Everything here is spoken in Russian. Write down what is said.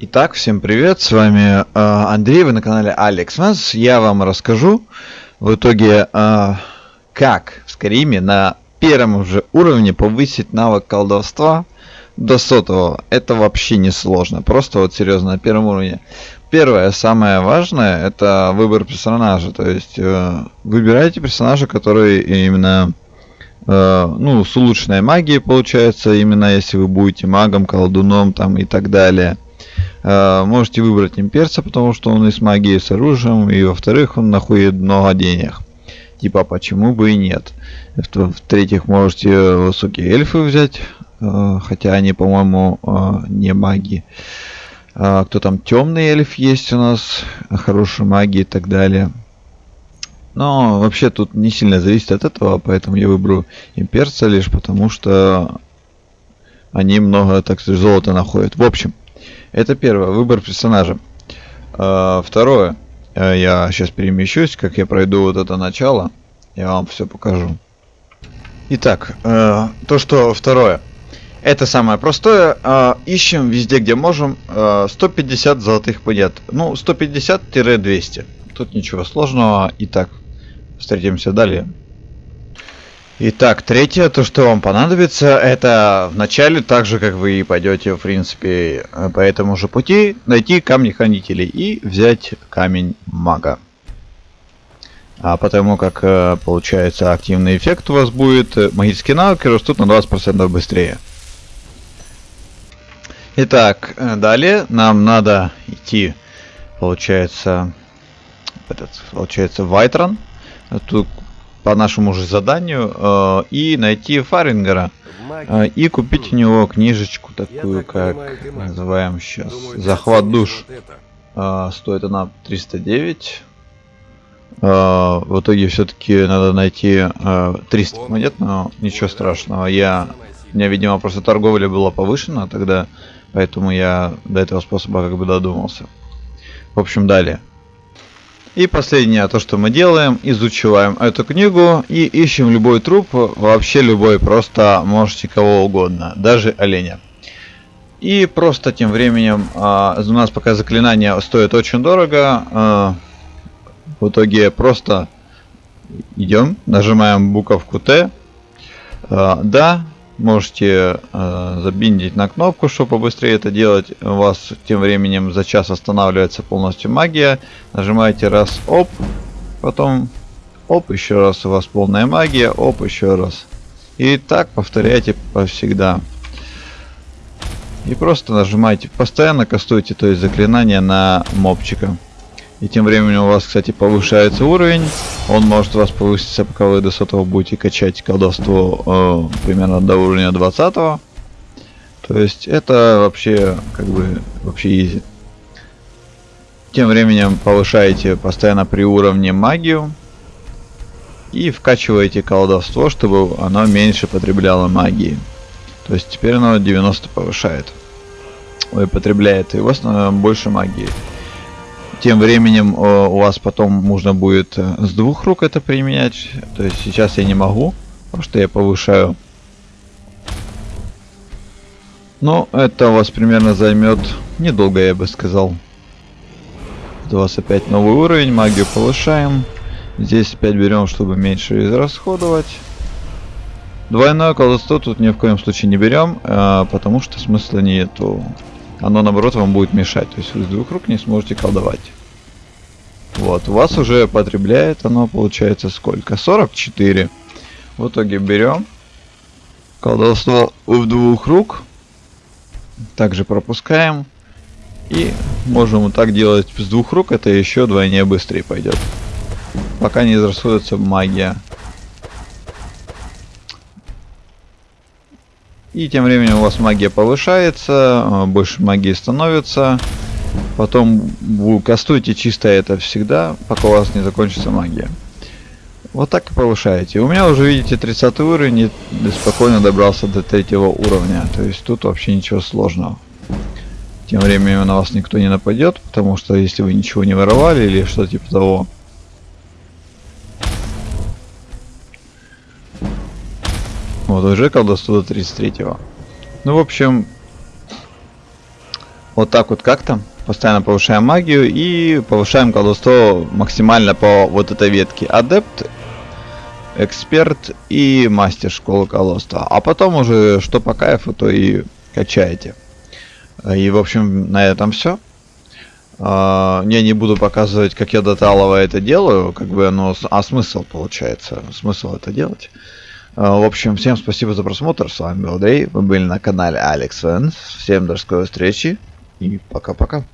Итак, всем привет, с вами э, Андрей, вы на канале Алекс Манс. Я вам расскажу в итоге, э, как в Скариме на первом уже уровне повысить навык колдовства до сотого. Это вообще не сложно, просто вот серьезно, на первом уровне. Первое, самое важное, это выбор персонажа, то есть э, выбирайте персонажа, который именно э, ну, с улучшенной магией получается, именно если вы будете магом, колдуном там и так далее. Э, можете выбрать имперца, потому что он и с магией, и с оружием, и во-вторых, он находит много денег. Типа, почему бы и нет. В-третьих, можете высокие эльфы взять, э, хотя они, по-моему, э, не маги. Кто там темный эльф есть у нас, хорошие маги и так далее. Но вообще тут не сильно зависит от этого, поэтому я выберу имперца лишь потому, что они много, так сказать, золота находят. В общем, это первое, выбор персонажа. А, второе, э, я сейчас перемещусь, как я пройду вот это начало, я вам все покажу. Итак, э, то, что второе. Это самое простое. Э, ищем везде, где можем. 150 золотых монет. Ну, 150-200. Тут ничего сложного. Итак, встретимся далее. Итак, третье, то, что вам понадобится, это в начале, так же, как вы и пойдете, в принципе, по этому же пути, найти камни хранителей и взять камень мага. А потому как, э, получается, активный эффект у вас будет, э, магические навыки растут на 20% быстрее. Итак, э, далее нам надо идти, получается, этот, получается, Вайтрон. Тут по нашему же заданию э, и найти Фарингера э, и купить у него книжечку такую, как называем сейчас захват душ. Э, стоит она 309. Э, в итоге все-таки надо найти э, 300 монет, но ничего страшного. Я, у меня, видимо, просто торговля была повышена тогда, поэтому я до этого способа как бы додумался. В общем, далее. И последнее, то что мы делаем, изучаем эту книгу и ищем любой труп, вообще любой, просто можете кого угодно, даже оленя. И просто тем временем, а, у нас пока заклинание стоит очень дорого, а, в итоге просто идем, нажимаем буковку Т, а, да, можете э, забиндить на кнопку, чтобы побыстрее это делать. У вас тем временем за час останавливается полностью магия. Нажимаете раз, оп, потом оп, еще раз у вас полная магия, оп, еще раз. И так повторяйте повсегда. И просто нажимаете, постоянно кастуйте, то есть заклинание на мобчика. И тем временем у вас, кстати, повышается уровень. Он может у вас повыситься, пока вы до сотого будете качать колдовство э, примерно до уровня 20 -го. То есть это вообще, как бы, вообще easy. Тем временем повышаете постоянно при уровне магию. И вкачиваете колдовство, чтобы оно меньше потребляло магии. То есть теперь оно 90 повышает. Ой, потребляет. И у вас больше магии. Тем временем э, у вас потом нужно будет э, с двух рук это применять. То есть сейчас я не могу, потому что я повышаю. Но это у вас примерно займет недолго, я бы сказал. У вас опять новый уровень, магию повышаем. Здесь опять берем, чтобы меньше израсходовать. Двойное колдовство тут ни в коем случае не берем, э, потому что смысла нету оно наоборот вам будет мешать. То есть вы с двух рук не сможете колдовать. Вот, у вас уже потребляет оно, получается, сколько? 44. В итоге берем колдовство в двух рук. Также пропускаем. И можем вот так делать с двух рук, это еще двойне быстрее пойдет. Пока не израсходуется магия. И тем временем у вас магия повышается, а, больше магии становится. Потом вы кастуете чисто это всегда, пока у вас не закончится магия. Вот так и повышаете. У меня уже, видите, 30 уровень и спокойно добрался до третьего уровня. То есть тут вообще ничего сложного. Тем временем на вас никто не нападет, потому что если вы ничего не воровали или что-то типа того, Вот, уже колдовство до 33-го. Ну, в общем, Вот так вот как-то. Постоянно повышаем магию и повышаем колдовство максимально по вот этой ветке. Адепт, эксперт и мастер школы колдовства. А потом уже что по кайфу, то и качаете. И в общем на этом все. Uh, я не буду показывать, как я доталово это делаю, как бы оно, а смысл получается, смысл это делать. Uh, в общем, всем спасибо за просмотр, с вами был Андрей, вы были на канале Алекс Всем до скорой встречи. И пока-пока.